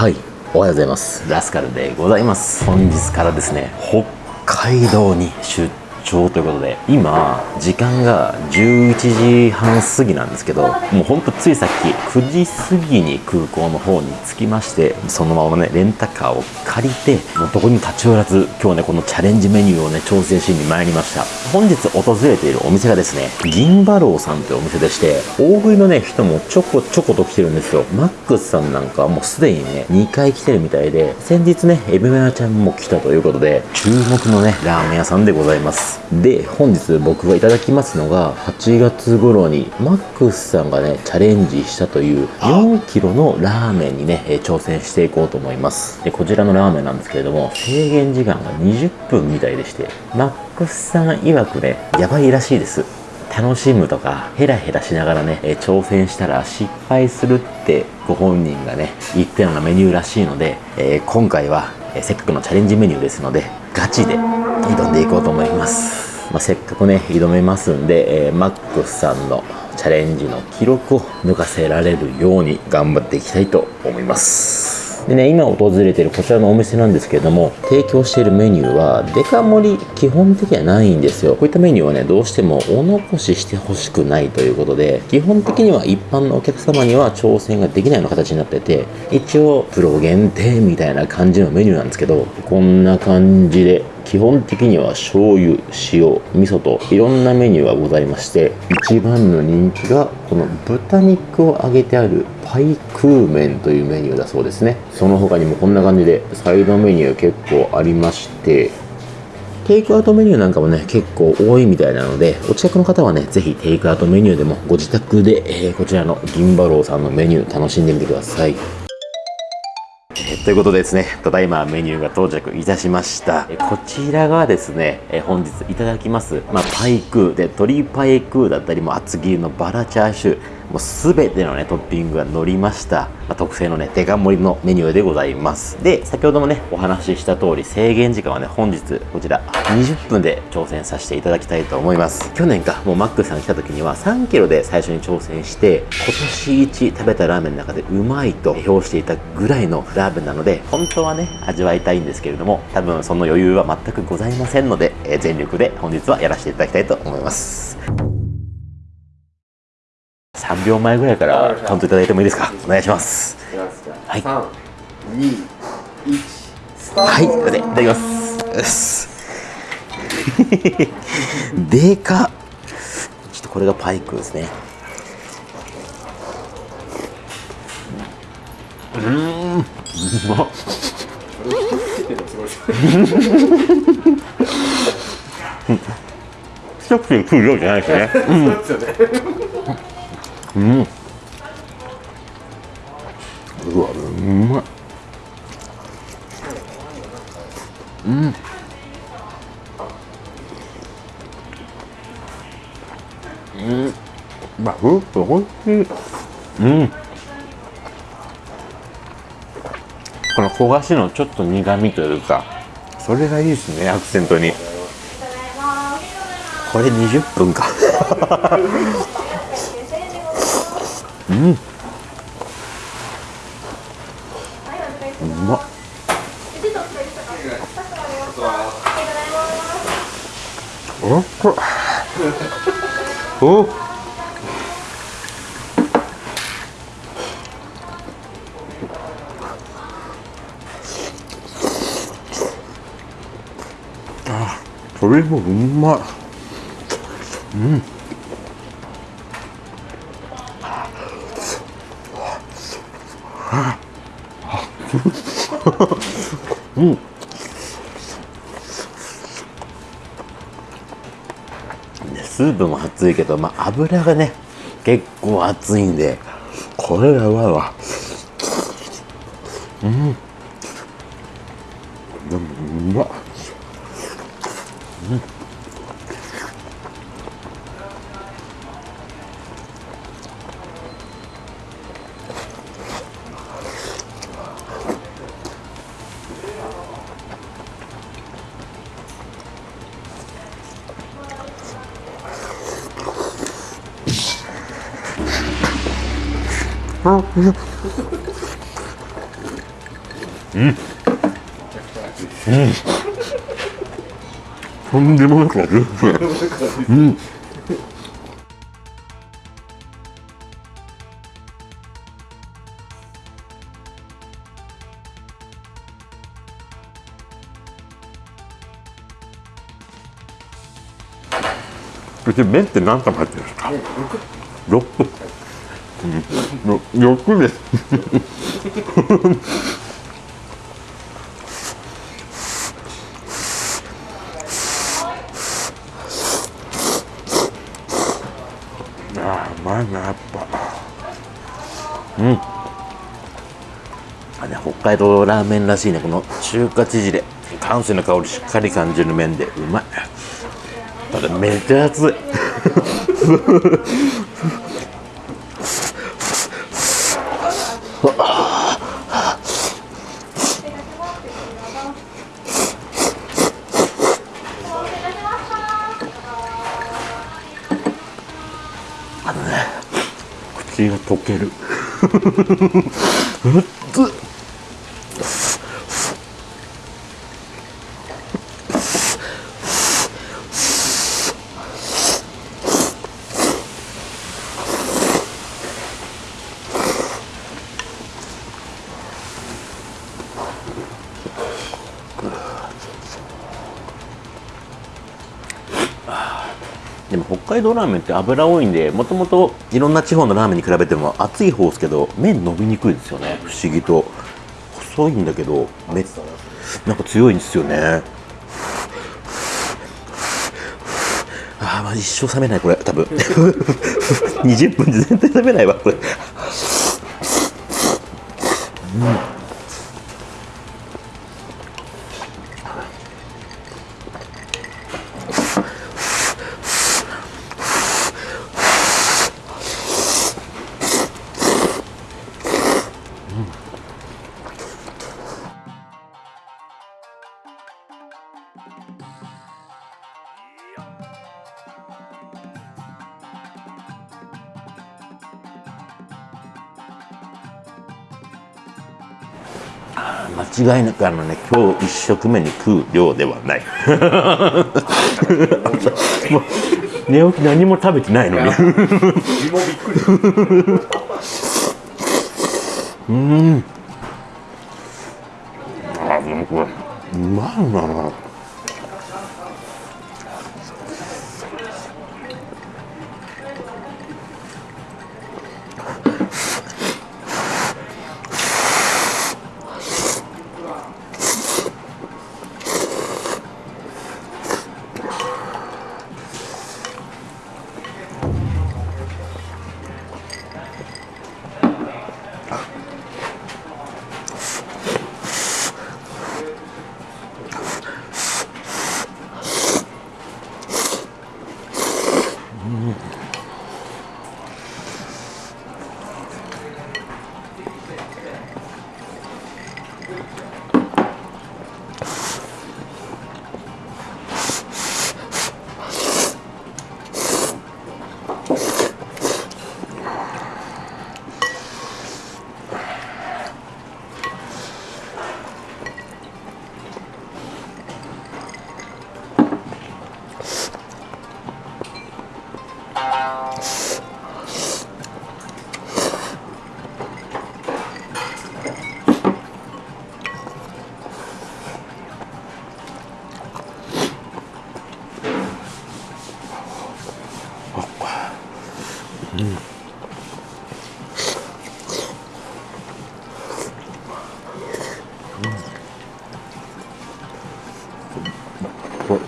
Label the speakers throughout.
Speaker 1: はいおはようございます。ラスカルでございます。本日からですね北海道に出張ということで今時間が11時半過ぎなんですけどもうほんとついさっき9時過ぎに空港の方に着きましてそのままねレンタカーを借りてもうどこにも立ち寄らず今日ねこのチャレンジメニューをね調整しに参りました。本日訪れているお店がですね銀馬楼さんというお店でして大食いのね人もちょこちょこと来てるんですよ。マックスさんなんかもうすでにね2回来てるみたいで先日ねエビメラちゃんも来たということで注目のねラーメン屋さんでございます。で本日僕がいただきますのが8月頃にマックスさんがねチャレンジしたという4キロのラーメンにね挑戦していこうと思います。でこちらのラーメンなんですけれども制限時間が20分みたいでしてマックスさん曰くねやばいらしいです。楽しむとかヘラヘラしながらね、え挑戦したら失敗するってご本人がね言ったようなメニューらしいので、えー今回は、えせっかくのチャレンジメニューですのでガチで挑んでいこうと思います、まあ、せっかくね挑めますんで、えーマックスさんのチャレンジの記録を抜かせられるように頑張っていきたいと思います。でね、今訪れてるこちらのお店なんですけれども提供しているメニューはデカ盛り基本的にはないんですよ。こういったメニューはねどうしてもお残ししてほしくないということで基本的には一般のお客様には挑戦ができないような形になってて一応プロ限定みたいな感じのメニューなんですけどこんな感じで基本的には醤油塩味噌といろんなメニューがございまして一番の人気がこの豚肉を揚げてあるパイクー麺というメニューだそうですね。その他にもこんな感じでサイドメニュー結構ありましてテイクアウトメニューなんかもね結構多いみたいなのでお近くの方はねぜひテイクアウトメニューでもご自宅で、えーこちらの銀馬楼さんのメニュー楽しんでみてください。えーということでですね、ただいまメニューが到着いたしました。えこちらがですね、えー本日いただきます、まあ、パイクーで、鶏パイクーだったり、も厚切りのバラチャーシュー、もうすべてのね、トッピングが乗りました。まあ、特製のね、デカ盛りのメニューでございます。で、先ほどもね、お話しした通り、制限時間はね、本日、こちら、20分で挑戦させていただきたいと思います。去年か、もうマックさん来た時には3キロで最初に挑戦して、今年一食べたラーメンの中でうまいと評していたぐらいのラーメンなので、本当はね、味わいたいんですけれども、多分その余裕は全くございませんので、えー全力で本日はやらせていただきたいと思います。3秒前ぐらいからカウントいただいてもいいですか？お願いします。はい。はい、それでいただきます。でかっちょっとこれがパイクですね。うーん、うまっ。一口に食う量じゃないですね。うん。うわ、うまい。まあ、ふっとおいしい。うん。この焦がしのちょっと苦味というか、それがいいですね、アクセントに。これ20分か。うん。うまっ。おっと。おっ。それもうまいうん。うん。スープも熱いけど、まあ、油がね結構熱いんでこれやばいわ。うん。うん。うん。とん。でもなく味うん。うち麺って何玉入ってるん。ですか、六ん、欲です。あうまいなやっぱ。うん。あ、れ、北海道ラーメンらしいね。この中華縮れ関西の香りしっかり感じる麺で。うまい。ただめっちゃ熱い。あのね口が溶ける。北海道ラーメンって油多いんでもともといろんな地方のラーメンに比べても熱い方ですけど麺伸びにくいですよね。不思議と。細いんだけどめなんか強いんですよね。ああまあ一生冷めないこれ多分。20分で全然冷めないわこれ。うん。間違いなくあのね今日一食目に食う量ではない。もう寝起き何も食べてないのに。
Speaker 2: 身もびっくり。
Speaker 1: あでもこれうまいなこれ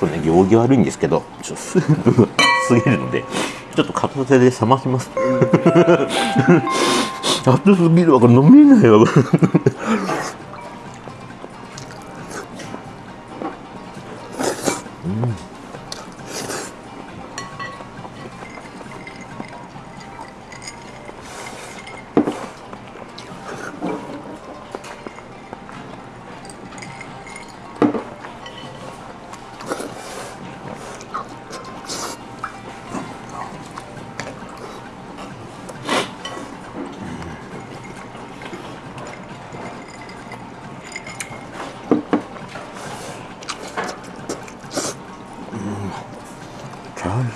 Speaker 1: これね行儀悪いんですけどちょっとスープがすぎるのでちょっと片手で冷まします。熱すぎるわ。これ飲めないわ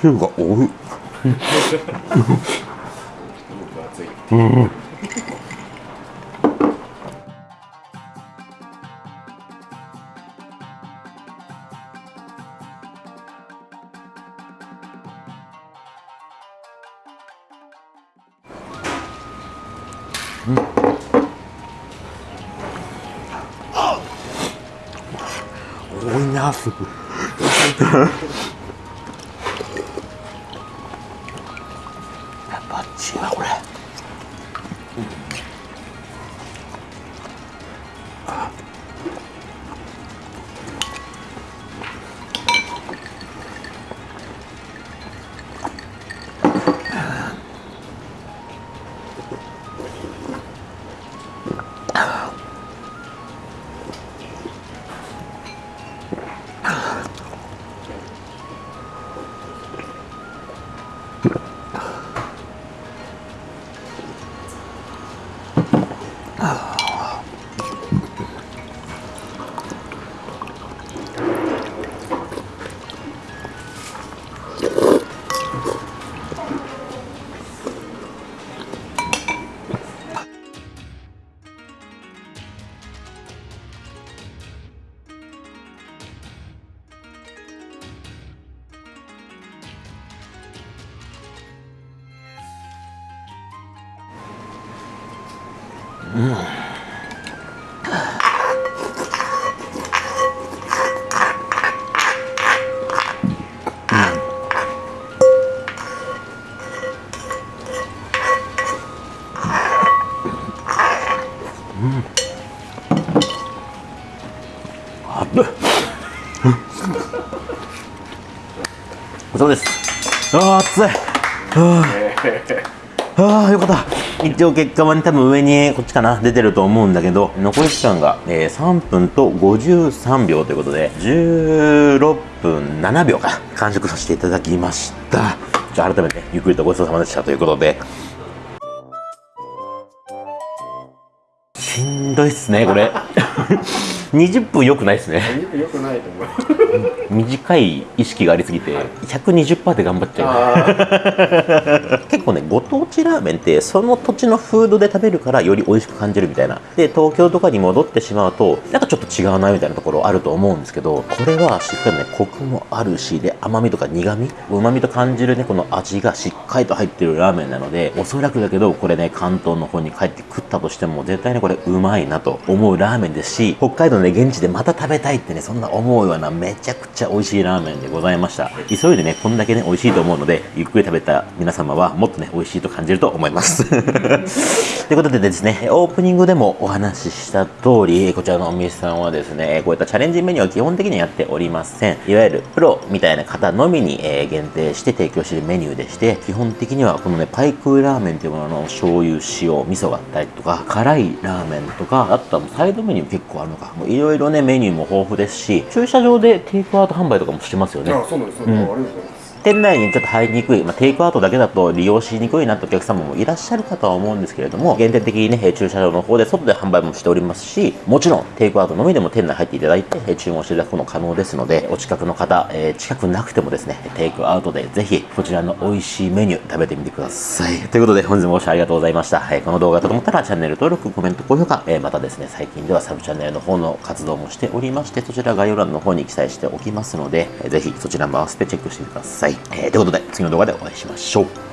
Speaker 1: これシューがおい
Speaker 2: 熱い
Speaker 1: 多いな。あー。熱いあーあよかった。一応結果はね多分上にこっちかな出てると思うんだけど残り時間が、えー3分と53秒ということで16分7秒か完食させていただきました。じゃあ改めてゆっくりとごちそうさまでしたということで。しんどいっすねこれ。20分よくないっすね。
Speaker 2: よくないと思う。
Speaker 1: 短い意識がありすぎて120%で頑張っちゃう。
Speaker 2: あ
Speaker 1: 結構ねご当地ラーメンってその土地のフードで食べるからより美味しく感じるみたいな。で東京とかに戻ってしまうとなんかちょっと違うなみたいなところあると思うんですけどこれはしっかりねコクもあるしで甘みとか苦みうまみと感じるねこの味がしっかりと入ってるラーメンなのでおそらくだけどこれね関東の方に帰って食ったとしても絶対ねこれうまいなと思うラーメンですし北海道のね現地でまた食べたいってねそんな思うようなめちゃくちゃ美味しいラーメンでございました。急いでねこんだけね美味しいと思うのでゆっくり食べた皆様はもっとね美味しいと感じると思います。ということでですねオープニングでもお話しした通りこちらのお店さんはですねこういったチャレンジメニューは基本的にはやっておりません。いわゆるプロみたいな方のみに、えー限定して提供しているメニューでして基本的にはこのねパイクーラーメンというものの醤油塩味噌があったりとか辛いラーメンとかあとはサイドメニュー結構あるのかいろいろねメニューも豊富ですし駐車場でテイクアウト販売とかもしてますよね。
Speaker 2: あそうなんです、ねありがとうございます
Speaker 1: 店内にちょっと入りにくい、まあ、テイクアウトだけだと利用しにくいなとお客様もいらっしゃるかとは思うんですけれども限定的にね駐車場の方で外で販売もしておりますしもちろんテイクアウトのみでも店内入っていただいて注文していただくことも可能ですのでお近くの方、えー近くなくてもですねテイクアウトでぜひこちらの美味しいメニュー食べてみてください。ということで本日もご視聴ありがとうございました、えーこの動画がと思ったらチャンネル登録コメント高評価、えーまたですね最近ではサブチャンネルの方の活動もしておりましてそちら概要欄の方に記載しておきますので、えーぜひそちらも合わせてチェックしてください、えーということで次の動画でお会いしましょう。